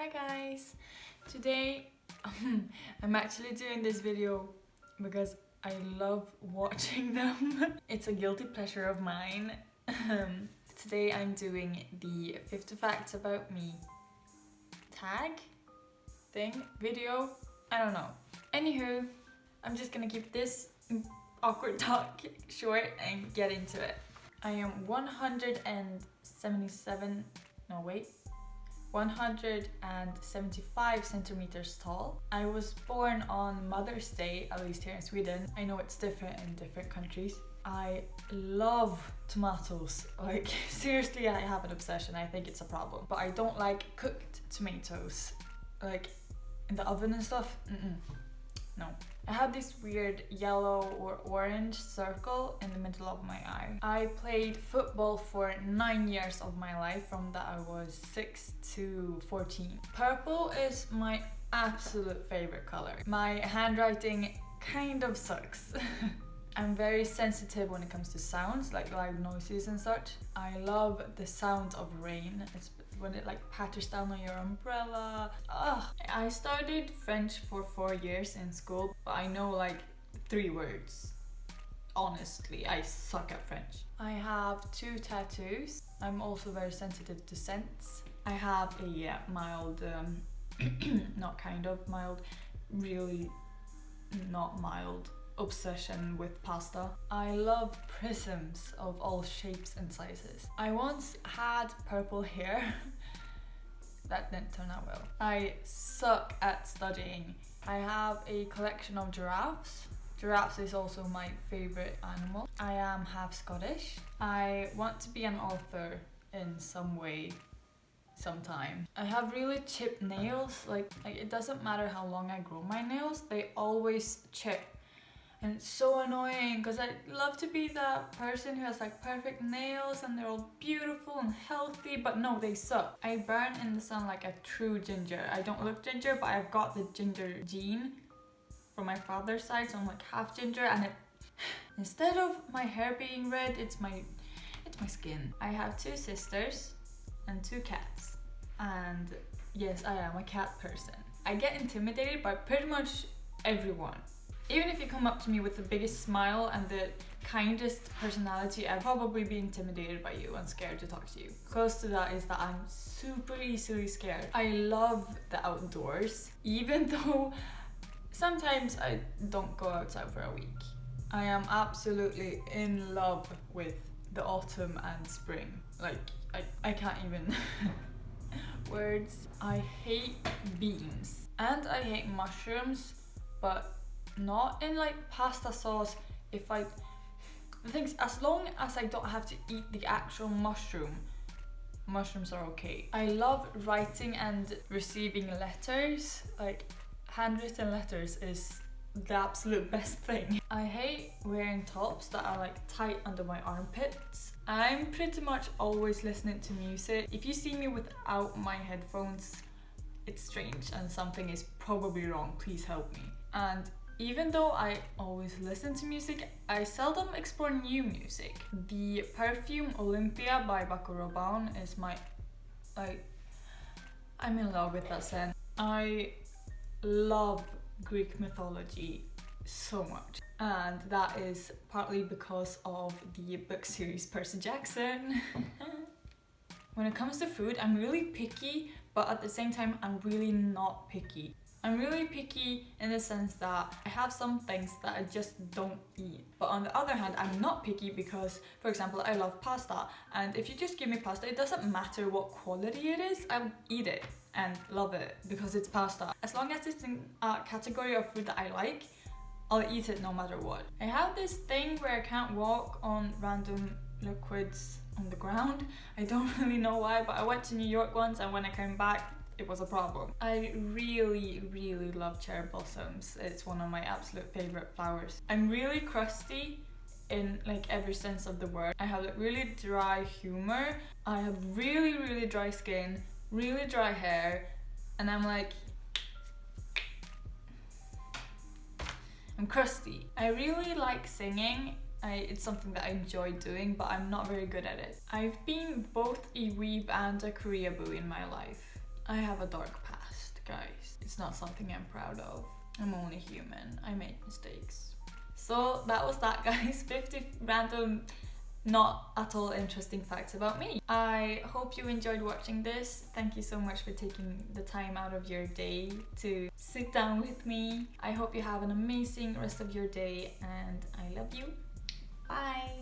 Hi guys! Today I'm actually doing this video because I love watching them. it's a guilty pleasure of mine. Um, today I'm doing the 50 facts about me tag thing video. I don't know. Anywho, I'm just gonna keep this awkward talk short and get into it. I am 177, no wait, 175 centimeters tall. I was born on Mother's Day, at least here in Sweden. I know it's different in different countries. I love tomatoes. Like, seriously, I have an obsession. I think it's a problem. But I don't like cooked tomatoes. Like, in the oven and stuff. Mm -mm. No. I had this weird yellow or orange circle in the middle of my eye. I played football for nine years of my life from that I was 6 to 14. Purple is my absolute favorite color. My handwriting kind of sucks. I'm very sensitive when it comes to sounds, like loud noises and such. I love the sound of rain, it's when it like patters down on your umbrella. Ugh. I started French for four years in school, but I know like three words. Honestly, I suck at French. I have two tattoos. I'm also very sensitive to scents. I have a yeah, mild, um, not kind of mild, really not mild obsession with pasta. I love prisms of all shapes and sizes. I once had purple hair. that didn't turn out well. I suck at studying. I have a collection of giraffes. Giraffes is also my favorite animal. I am half Scottish. I want to be an author in some way sometime. I have really chipped nails, like, like it doesn't matter how long I grow my nails, they always chip and it's so annoying because I love to be that person who has like perfect nails and they're all beautiful and healthy but no they suck. I burn in the sun like a true ginger. I don't look ginger but I've got the ginger gene from my father's side so I'm like half ginger and it instead of my hair being red it's my it's my skin. I have two sisters and two cats and yes I am a cat person. I get intimidated by pretty much everyone even if you come up to me with the biggest smile and the kindest personality, I'd probably be intimidated by you and scared to talk to you. Close to that is that I'm super easily scared. I love the outdoors, even though sometimes I don't go outside for a week. I am absolutely in love with the autumn and spring. Like, I, I can't even words. I hate beans and I hate mushrooms, but not in like pasta sauce if I the things as long as I don't have to eat the actual mushroom mushrooms are okay I love writing and receiving letters like handwritten letters is the absolute best thing. I hate wearing tops that are like tight under my armpits. I'm pretty much always listening to music. If you see me without my headphones, it's strange and something is probably wrong. Please help me. And even though I always listen to music, I seldom explore new music. The perfume Olympéa by Rabanne is my... like... I'm in love with that scent. I love Greek mythology so much and that is partly because of the book series Percy Jackson. when it comes to food, I'm really picky but at the same time I'm really not picky. I'm really picky in the sense that I have some things that I just don't eat. But on the other hand, I'm not picky because, for example, I love pasta. And if you just give me pasta, it doesn't matter what quality it is, I'll eat it and love it because it's pasta. As long as it's in a category of food that I like, I'll eat it no matter what. I have this thing where I can't walk on random liquids on the ground. I don't really know why, but I went to New York once and when I came back, it was a problem. I really, really love cherry blossoms. It's one of my absolute favorite flowers. I'm really crusty in like every sense of the word. I have like really dry humor. I have really, really dry skin, really dry hair, and I'm like, I'm crusty. I really like singing I, it's something that I enjoy doing, but I'm not very good at it. I've been both a weeb and a Koreaboo in my life. I have a dark past. guys. It's not something I'm proud of. I'm only human. I make mistakes. So that was that, guys. 50 random not at all interesting facts about me. I hope you enjoyed watching this. Thank you so much for taking the time out of your day to sit down with me. I hope you have an amazing rest of your day and I love you. Bye!